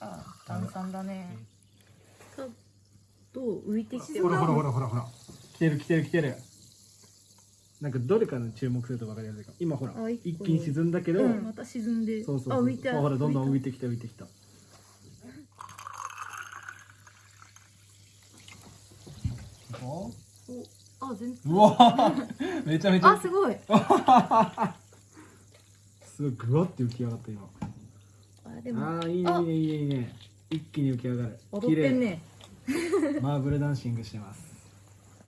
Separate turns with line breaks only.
あ炭酸だね。
と浮いてきて
ほらほらほらほらほら。来てる来てる来てる。なんかどれかの注目すると分かりやすいかも。今ほら
あ一
気に沈んだけど、
うん
また沈んで。
そうそうそう。
あ浮いて
ほらどんどん浮い
て
てきた浮いてきた。お
あ全然。
うわ めちゃめちゃ。
あすごい。
すごいぐわって浮き上がった今
あでも。
ああいいねいいねいいね。一気に浮き上がる。
踊ってんね。
マーブルダンシングしてます